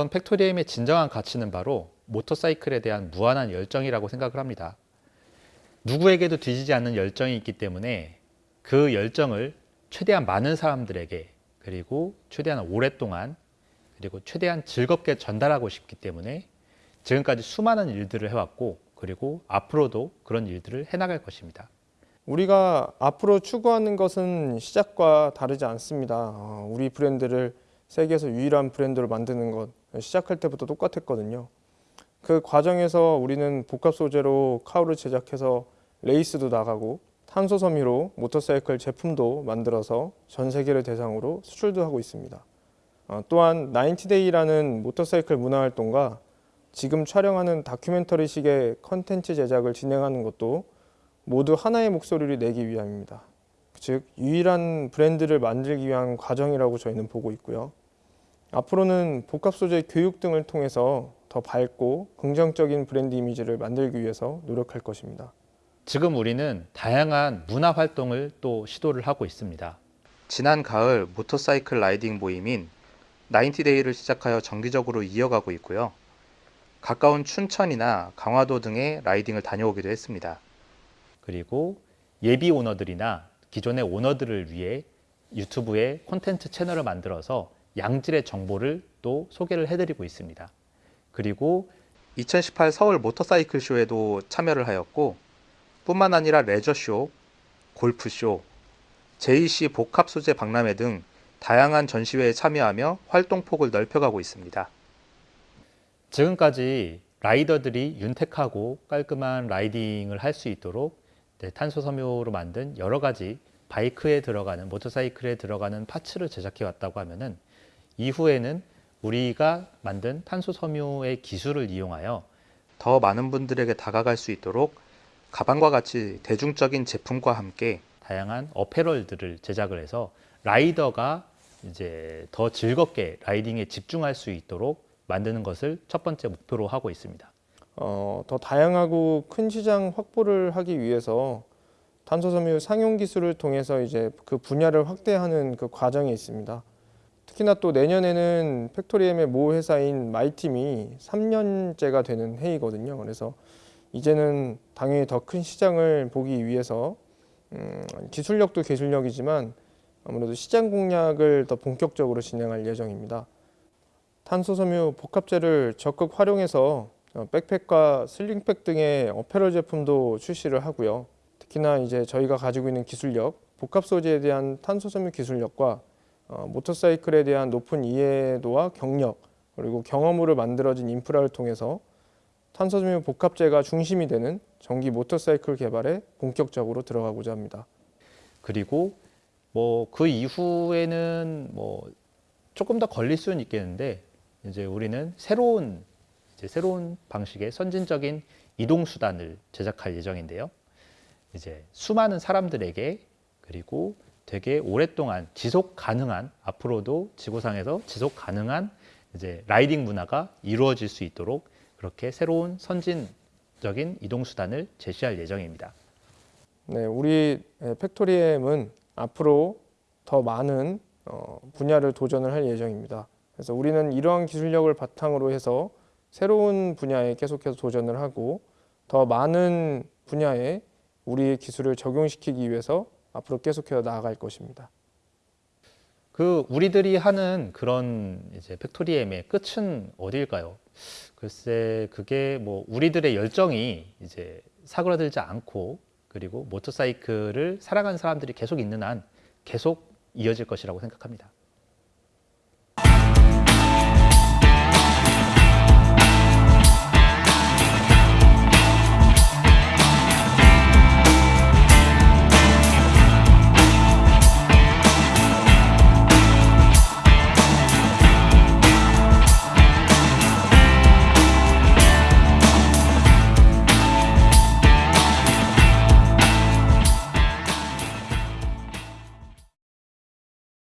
우선 팩토리엠의 진정한 가치는 바로 모터사이클에 대한 무한한 열정이라고 생각을 합니다. 누구에게도 뒤지지 않는 열정이 있기 때문에 그 열정을 최대한 많은 사람들에게 그리고 최대한 오랫동안 그리고 최대한 즐겁게 전달하고 싶기 때문에 지금까지 수많은 일들을 해왔고 그리고 앞으로도 그런 일들을 해나갈 것입니다. 우리가 앞으로 추구하는 것은 시작과 다르지 않습니다. 어, 우리 브랜드를 세계에서 유일한 브랜드로 만드는 것 시작할 때부터 똑같았거든요. 그 과정에서 우리는 복합 소재로 cowl을 제작해서 레이스도 나가고 탄소 섬유로 모터사이클 제품도 만들어서 전 세계를 대상으로 수출도 하고 있습니다. 어, 또한 90데이라는 모터사이클 문화 활동과 지금 촬영하는 다큐멘터리식의 컨텐츠 제작을 진행하는 것도 모두 하나의 목소리를 내기 위함입니다. 즉 유일한 브랜드를 만들기 위한 과정이라고 저희는 보고 있고요. 앞으로는 복합 소재 교육 등을 통해서 더 밝고 긍정적인 브랜드 이미지를 만들기 위해서 노력할 것입니다. 지금 우리는 다양한 문화 활동을 또 시도를 하고 있습니다. 지난 가을 모터사이클 라이딩 모임인 90데이를 시작하여 정기적으로 이어가고 있고요. 가까운 춘천이나 강화도 등의 라이딩을 다녀오기도 했습니다. 그리고 예비 오너들이나 기존의 오너들을 위해 유튜브에 콘텐츠 채널을 만들어서 양질의 정보를 또 소개를 해드리고 있습니다. 그리고 2018 서울 모터사이클 쇼에도 참여를 하였고 뿐만 아니라 레저쇼, 골프쇼, JC 복합 소재 박람회 등 다양한 전시회에 참여하며 활동폭을 넓혀가고 있습니다. 지금까지 라이더들이 윤택하고 깔끔한 라이딩을 할 수 있도록 네, 탄소 섬유로 만든 여러 가지 바이크에 들어가는 모터사이클에 들어가는 파츠를 제작해 왔다고 하면은 이후에는 우리가 만든 탄소 섬유의 기술을 이용하여 더 많은 분들에게 다가갈 수 있도록 가방과 같이 대중적인 제품과 함께 다양한 어페럴들을 제작을 해서 라이더가 이제 더 즐겁게 라이딩에 집중할 수 있도록 만드는 것을 첫 번째 목표로 하고 있습니다. 어, 더 다양하고 큰 시장 확보를 하기 위해서 탄소섬유 상용 기술을 통해서 이제 그 분야를 확대하는 그 과정에 있습니다. 특히나 또 내년에는 팩토리엠의 모 회사인 마이팀이 3년째가 되는 해이거든요. 그래서 이제는 당연히 더 큰 시장을 보기 위해서 음, 기술력도 기술력이지만 아무래도 시장 공략을 더 본격적으로 진행할 예정입니다. 탄소섬유 복합재를 적극 활용해서 어, 백팩과 슬링팩 등의 어페럴 제품도 출시를 하고요. 특히나 이제 저희가 가지고 있는 기술력, 복합 소재에 대한 탄소섬유 기술력과 어, 모터사이클에 대한 높은 이해도와 경력 그리고 경험으로 만들어진 인프라를 통해서 탄소섬유 복합재가 중심이 되는 전기 모터사이클 개발에 본격적으로 들어가고자 합니다. 그리고 뭐 그 이후에는 뭐 조금 더 걸릴 수는 있겠는데 이제 우리는 새로운 이제 새로운 방식의 선진적인 이동 수단을 제작할 예정인데요. 이제 수많은 사람들에게 그리고 되게 오랫동안 지속 가능한 앞으로도 지구상에서 지속 가능한 이제 라이딩 문화가 이루어질 수 있도록 그렇게 새로운 선진적인 이동 수단을 제시할 예정입니다. 네, 우리 팩토리엠은 앞으로 더 많은 어, 분야를 도전을 할 예정입니다. 그래서 우리는 이러한 기술력을 바탕으로 해서 새로운 분야에 계속해서 도전을 하고 더 많은 분야에 우리의 기술을 적용시키기 위해서 앞으로 계속해서 나아갈 것입니다. 그 우리들이 하는 그런 이제 팩토리엠의 끝은 어디일까요? 글쎄 그게 뭐 우리들의 열정이 이제 사그라들지 않고 그리고 모터사이클을 사랑하는 사람들이 계속 있는 한 계속 이어질 것이라고 생각합니다.